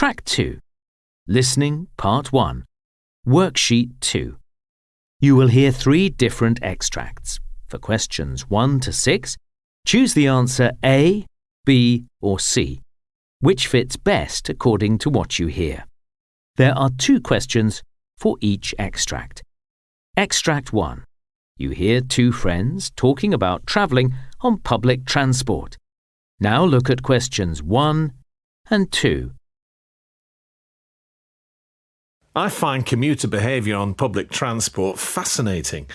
Track 2. Listening Part 1. Worksheet 2. You will hear three different extracts. For questions 1 to 6, choose the answer A, B, or C, which fits best according to what you hear. There are two questions for each extract. Extract 1. You hear two friends talking about travelling on public transport. Now look at questions 1 and 2. I find commuter behaviour on public transport fascinating,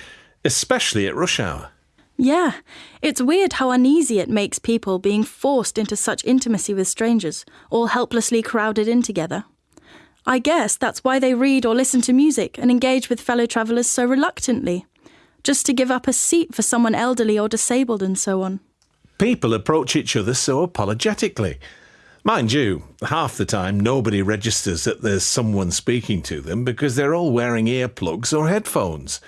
especially at rush hour. Yeah, it's weird how uneasy it makes people being forced into such intimacy with strangers, all helplessly crowded in together. I guess that's why they read or listen to music and engage with fellow travellers so reluctantly, just to give up a seat for someone elderly or disabled and so on. People approach each other so apologetically. Mind you, half the time nobody registers that there's someone speaking to them because they're all wearing earplugs or headphones.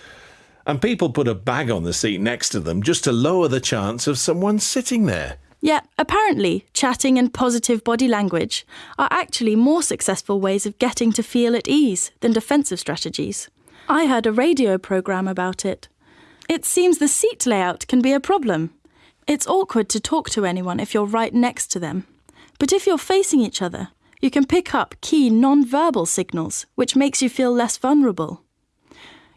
And people put a bag on the seat next to them just to lower the chance of someone sitting there. Yeah, apparently, chatting and positive body language are actually more successful ways of getting to feel at ease than defensive strategies. I heard a radio programme about it. It seems the seat layout can be a problem. It's awkward to talk to anyone if you're right next to them. But if you're facing each other, you can pick up key non-verbal signals, which makes you feel less vulnerable.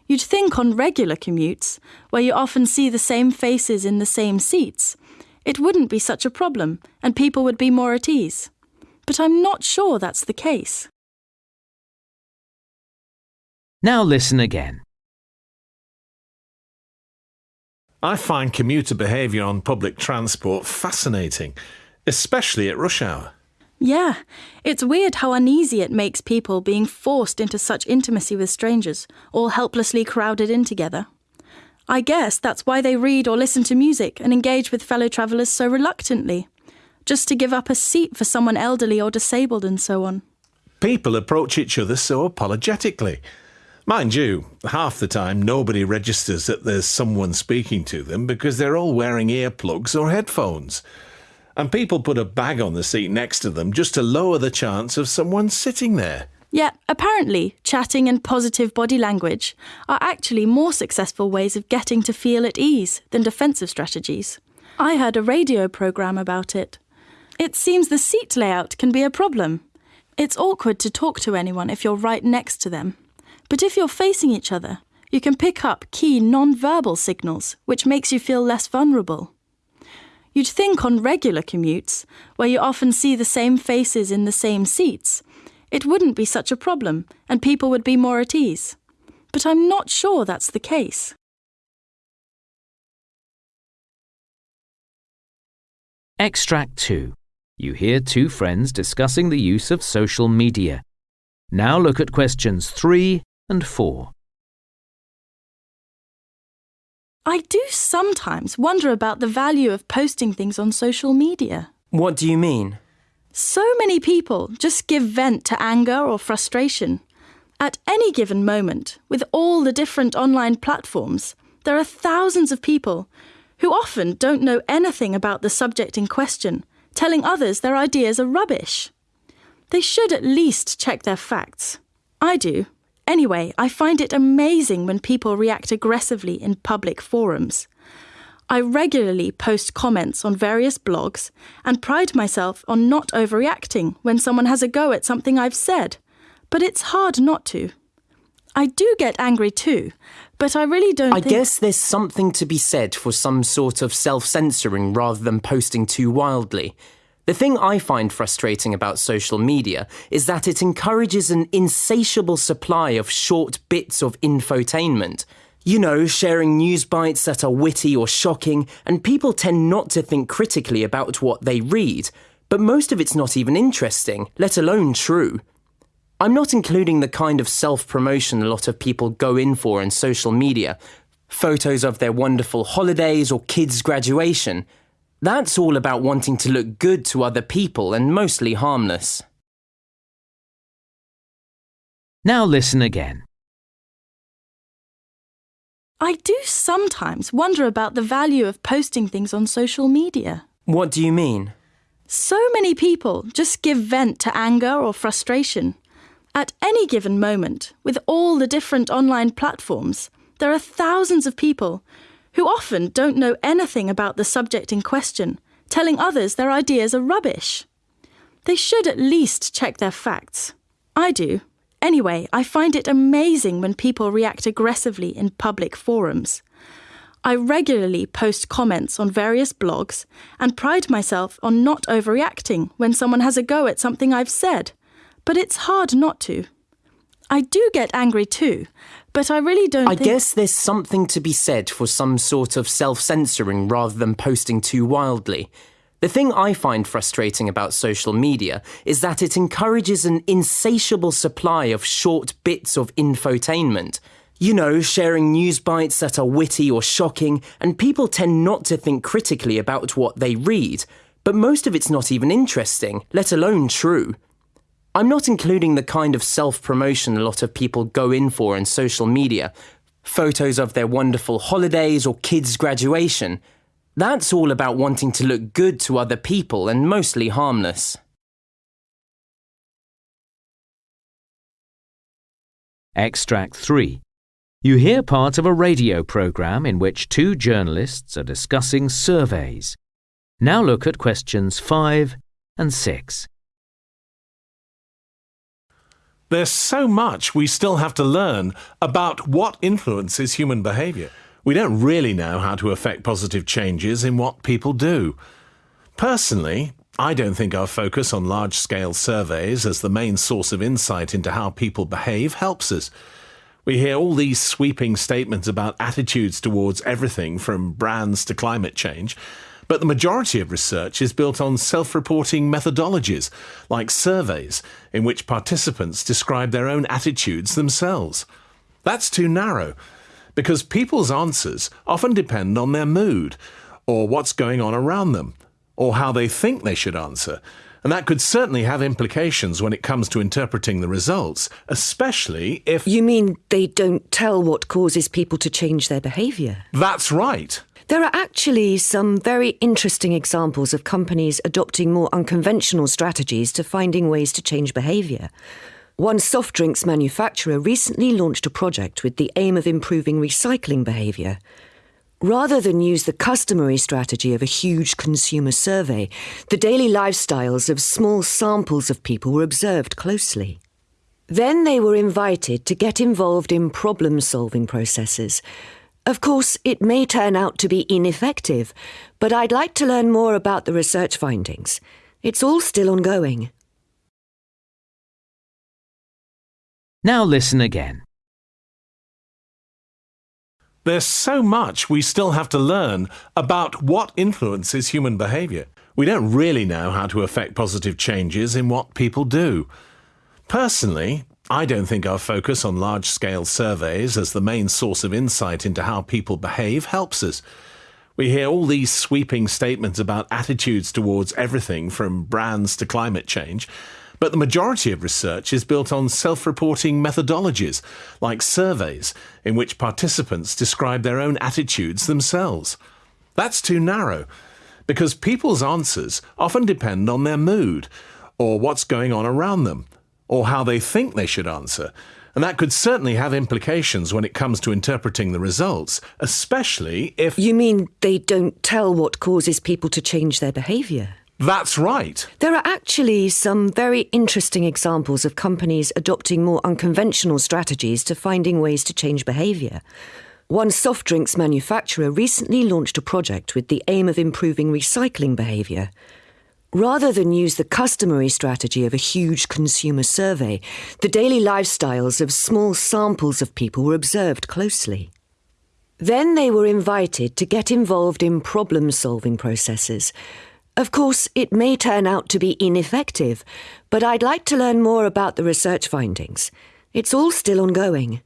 You'd think on regular commutes, where you often see the same faces in the same seats, it wouldn't be such a problem and people would be more at ease. But I'm not sure that's the case. Now listen again. I find commuter behaviour on public transport fascinating, especially at rush hour. Yeah, it's weird how uneasy it makes people being forced into such intimacy with strangers, all helplessly crowded in together. I guess that's why they read or listen to music and engage with fellow travellers so reluctantly, just to give up a seat for someone elderly or disabled and so on. People approach each other so apologetically. Mind you, half the time nobody registers that there's someone speaking to them because they're all wearing earplugs or headphones. And people put a bag on the seat next to them just to lower the chance of someone sitting there. Yeah, apparently, chatting and positive body language are actually more successful ways of getting to feel at ease than defensive strategies. I heard a radio programme about it. It seems the seat layout can be a problem. It's awkward to talk to anyone if you're right next to them. But if you're facing each other, you can pick up key non-verbal signals, which makes you feel less vulnerable. You'd think on regular commutes, where you often see the same faces in the same seats, it wouldn't be such a problem and people would be more at ease. But I'm not sure that's the case. Extract 2. You hear two friends discussing the use of social media. Now look at questions 3 and 4. I do sometimes wonder about the value of posting things on social media. What do you mean? So many people just give vent to anger or frustration. At any given moment, with all the different online platforms, there are thousands of people who often don't know anything about the subject in question, telling others their ideas are rubbish. They should at least check their facts. I do. Anyway, I find it amazing when people react aggressively in public forums. I regularly post comments on various blogs and pride myself on not overreacting when someone has a go at something I've said, but it's hard not to. I do get angry too, but I really don't I guess there's something to be said for some sort of self censoring rather than posting too wildly. The thing I find frustrating about social media is that it encourages an insatiable supply of short bits of infotainment. You know, sharing news bites that are witty or shocking, and people tend not to think critically about what they read. But most of it's not even interesting, let alone true. I'm not including the kind of self promotion a lot of people go in for in social media photos of their wonderful holidays or kids' graduation. That's all about wanting to look good to other people and mostly harmless. Now listen again. I do sometimes wonder about the value of posting things on social media. What do you mean? So many people just give vent to anger or frustration. At any given moment, with all the different online platforms, there are thousands of people who often don't know anything about the subject in question, telling others their ideas are rubbish. They should at least check their facts. I do. Anyway, I find it amazing when people react aggressively in public forums. I regularly post comments on various blogs and pride myself on not overreacting when someone has a go at something I've said, but it's hard not to. I do get angry too, but I really don't I think- guess there's something to be said for some sort of self censoring rather than posting too wildly. The thing I find frustrating about social media is that it encourages an insatiable supply of short bits of infotainment. You know, sharing news bites that are witty or shocking, and people tend not to think critically about what they read. But most of it's not even interesting, let alone true. I'm not including the kind of self promotion a lot of people go in for on social media photos of their wonderful holidays or kids' graduation. That's all about wanting to look good to other people and mostly harmless. Extract 3. You hear part of a radio program in which two journalists are discussing surveys. Now look at questions 5 and 6. There's so much we still have to learn about what influences human behaviour. We don't really know how to affect positive changes in what people do. Personally, I don't think our focus on large scale surveys as the main source of insight into how people behave helps us. We hear all these sweeping statements about attitudes towards everything from brands to climate change, but the majority of research is built on self reporting methodologies, like surveys, in which participants describe their own attitudes themselves. That's too narrow, because people's answers often depend on their mood, or what's going on around them, or how they think they should answer. And that could certainly have implications when it comes to interpreting the results, especially if. You mean they don't tell what causes people to change their behaviour? That's right. There are actually some very interesting examples of companies adopting more unconventional strategies to finding ways to change behaviour. One soft drinks manufacturer recently launched a project with the aim of improving recycling behaviour. Rather than use the customary strategy of a huge consumer survey, the daily lifestyles of small samples of people were observed closely. Then they were invited to get involved in problem solving processes. Of course, it may turn out to be ineffective, but I'd like to learn more about the research findings. It's all still ongoing. Now listen again. There's so much we still have to learn about what influences human behaviour. We don't really know how to affect positive changes in what people do. Personally, I don't think our focus on large scale surveys as the main source of insight into how people behave helps us. We hear all these sweeping statements about attitudes towards everything from brands to climate change, but the majority of research is built on self reporting methodologies, like surveys, in which participants describe their own attitudes themselves. That's too narrow, because people's answers often depend on their mood, or what's going on around them, or how they think they should answer. And that could certainly have implications when it comes to interpreting the results, especially if. You mean they don't tell what causes people to change their behaviour? That's right. There are actually some very interesting examples of companies adopting more unconventional strategies to finding ways to change behaviour. One soft drinks manufacturer recently launched a project with the aim of improving recycling behaviour. Rather than use the customary strategy of a huge consumer survey, the daily lifestyles of small samples of people were observed closely. Then they were invited to get involved in problem solving processes. Of course, it may turn out to be ineffective, but I'd like to learn more about the research findings. It's all still ongoing.